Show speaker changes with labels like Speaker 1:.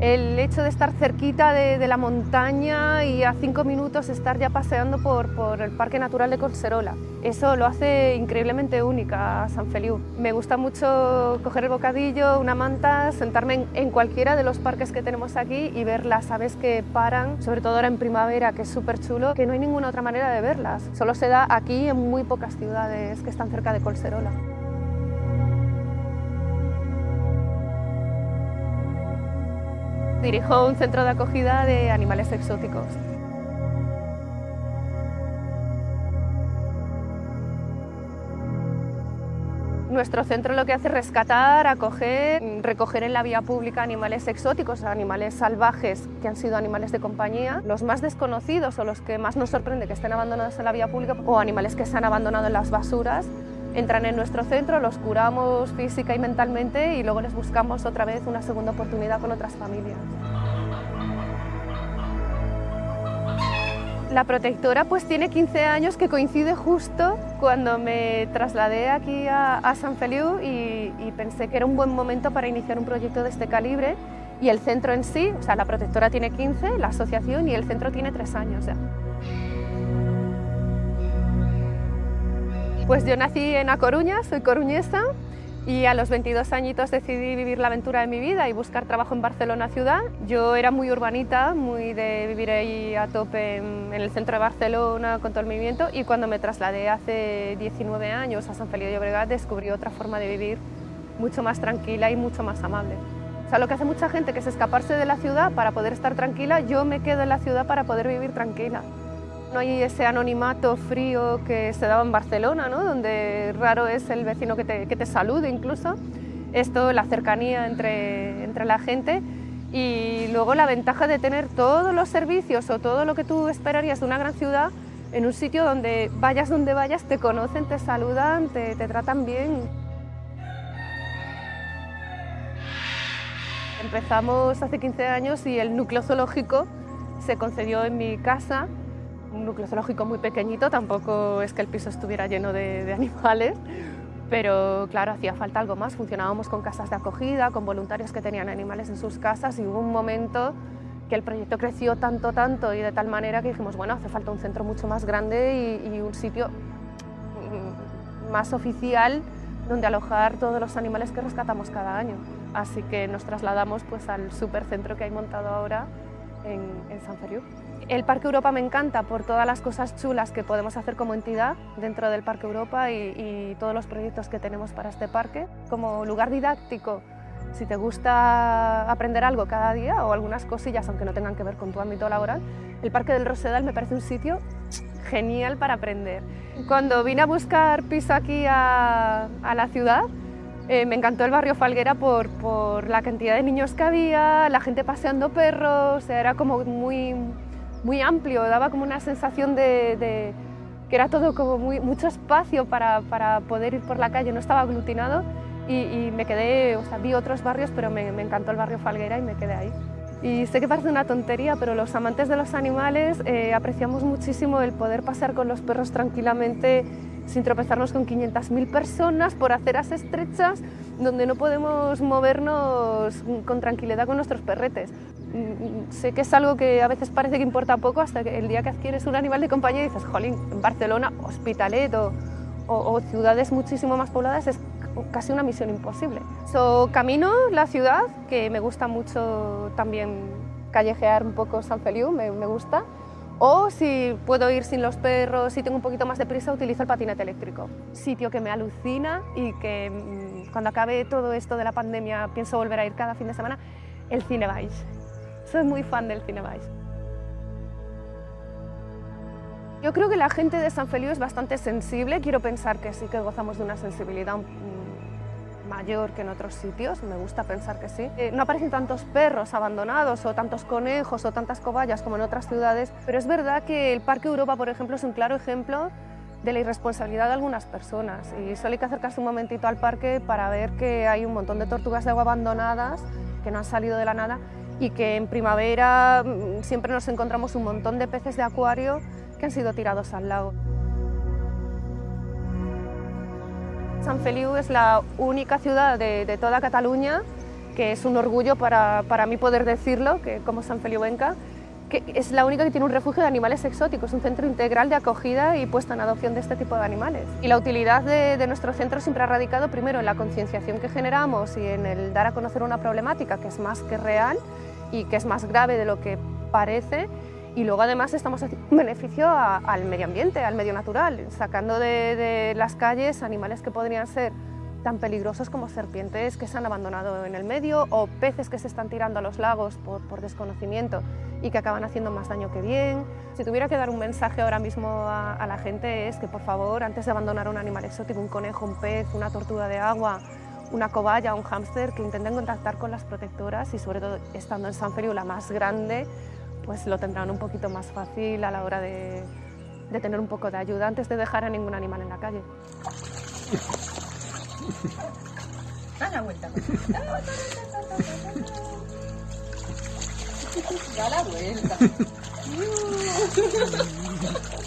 Speaker 1: El hecho de estar cerquita de, la montaña y a cinco minutos estar ya paseando por, por, el Parque Natural de Colserola. Eso lo hace increíblemente única a San Feliu. Me gusta mucho coger el bocadillo, una manta, sentarme en, en, cualquiera de los parques que tenemos aquí y ver las aves que paran, sobre todo ahora en primavera, que es súper chulo, que no hay ninguna otra manera de verlas. Solo se da aquí en muy pocas ciudades que están cerca de Colserola. Dirijo un centro de acogida de animales exóticos. Nuestro centro lo que hace es rescatar, acoger, recoger en la vía pública animales exóticos, animales salvajes que han sido animales de compañía, los más desconocidos o los que más nos sorprende que estén abandonados en la vía pública o animales que se han abandonado en las basuras entran en nuestro centro, los curamos física y mentalmente y luego les buscamos otra vez una segunda oportunidad con otras familias. La protectora pues tiene 15 años que coincide justo cuando me trasladé aquí a, San Feliu y, y, pensé que era un buen momento para iniciar un proyecto de este calibre y el centro en sí, o sea, la protectora tiene 15, la asociación y el centro tiene 3 años ya. Pues yo nací en A Coruña, soy coruñesa y a los 22 añitos decidí vivir la aventura de mi vida y buscar trabajo en Barcelona ciudad. Yo era muy urbanita, muy de vivir ahí a tope en, el centro de Barcelona con todo el movimiento y cuando me trasladé hace 19 años a San Felipe de Llobregat descubrí otra forma de vivir mucho más tranquila y mucho más amable. O sea, lo que hace mucha gente que es escaparse de la ciudad para poder estar tranquila, yo me quedo en la ciudad para poder vivir tranquila. No hay ese anonimato frío que se daba en Barcelona, ¿no? donde raro es el vecino que te, que te salude incluso. Esto, la cercanía entre, entre la gente y luego la ventaja de tener todos los servicios o todo lo que tú esperarías de una gran ciudad en un sitio donde vayas donde vayas, te conocen, te saludan, te, te tratan bien. Empezamos hace 15 años y el núcleo zoológico se concedió en mi casa un núcleo zoológico muy pequeñito, tampoco es que el piso estuviera lleno de, animales, pero claro, hacía falta algo más. Funcionábamos con casas de acogida, con voluntarios que tenían animales en sus casas y hubo un momento que el proyecto creció tanto, tanto y de tal manera que dijimos, bueno, hace falta un centro mucho más grande y, y un sitio mm, más oficial donde alojar todos los animales que rescatamos cada año. Así que nos trasladamos pues, al supercentro que hay montado ahora en, en San Feliu. El Parque Europa me encanta por todas las cosas chulas que podemos hacer como entidad dentro del Parque Europa y, todos los proyectos que tenemos para este parque. Como lugar didáctico, si te gusta aprender algo cada día o algunas cosillas, aunque no tengan que ver con tu ámbito laboral, el Parque del Rosedal me parece un sitio genial para aprender. Cuando vine a buscar piso aquí a, la ciudad, eh, me encantó el barrio Falguera por, por, la cantidad de niños que había, la gente paseando perros, era como muy, muy amplio, daba como una sensación de, que era todo como mucho espacio para, para, poder ir por la calle, no estaba aglutinado y, me quedé, o sea, vi otros barrios, pero me, encantó el barrio Falguera y me quedé ahí. Y sé que parece una tontería, pero los amantes de los animales eh, apreciamos muchísimo el poder pasear con los perros tranquilamente sin tropezarnos con 500.000 personas por aceras estrechas donde no podemos movernos con tranquilidad con nuestros perretes. Mm, sé que es algo que a veces parece que importa poco hasta que el día que adquieres un animal de compañía dices, jolín, en Barcelona, Hospitalet o, ciudades muchísimo más pobladas es casi una misión imposible. So, camino la ciudad, que me gusta mucho también callejear un poco San Feliu, me, me gusta, o si puedo ir sin los perros y tengo un poquito más de prisa, utilizo el patinete eléctrico. Sitio que me alucina y que mm, cuando acabe todo esto de la pandemia pienso volver a ir cada fin de semana, el Cinebais. Soy muy fan del Cinebais. Yo creo que la gente de San Feliu es bastante sensible, quiero pensar que sí que gozamos de una sensibilidad mayor que en otros sitios, me gusta pensar que sí. Eh, no aparecen tantos perros abandonados o tantos conejos o tantas cobayas como en otras ciudades, pero es verdad que el Parque Europa, por ejemplo, es un claro ejemplo de la irresponsabilidad de algunas personas y solo hay que acercarse un momentito al parque para ver que hay un montón de tortugas de agua abandonadas que no han salido de la nada y que en primavera mm, siempre nos encontramos un montón de peces de acuario que han sido tirados al lago. San Feliu es la única ciudad de, toda Cataluña que es un orgullo para, para mí poder decirlo, que como San Feliovenca, que es la única que tiene un refugio de animales exóticos, un centro integral de acogida y puesta en adopción de este tipo de animales. Y la utilidad de, de nuestro centro siempre ha radicado primero en la concienciación que generamos y en el dar a conocer una problemática que es más que real y que es más grave de lo que parece y luego además estamos haciendo un beneficio al medio ambiente, al medio natural, sacando de, las calles animales que podrían ser tan peligrosos como serpientes que se han abandonado en el medio o peces que se están tirando a los lagos por, desconocimiento y que acaban haciendo más daño que bien. Si tuviera que dar un mensaje ahora mismo a, la gente es que por favor, antes de abandonar un animal exótico, un conejo, un pez, una tortuga de agua, una cobaya, un hámster, que intenten contactar con las protectoras y sobre todo estando en San Feliu la más grande, pues lo tendrán un poquito más fácil a la hora de, de tener un poco de ayuda antes de dejar a ningún animal en la calle.
Speaker 2: Da la vuelta. Da la vuelta.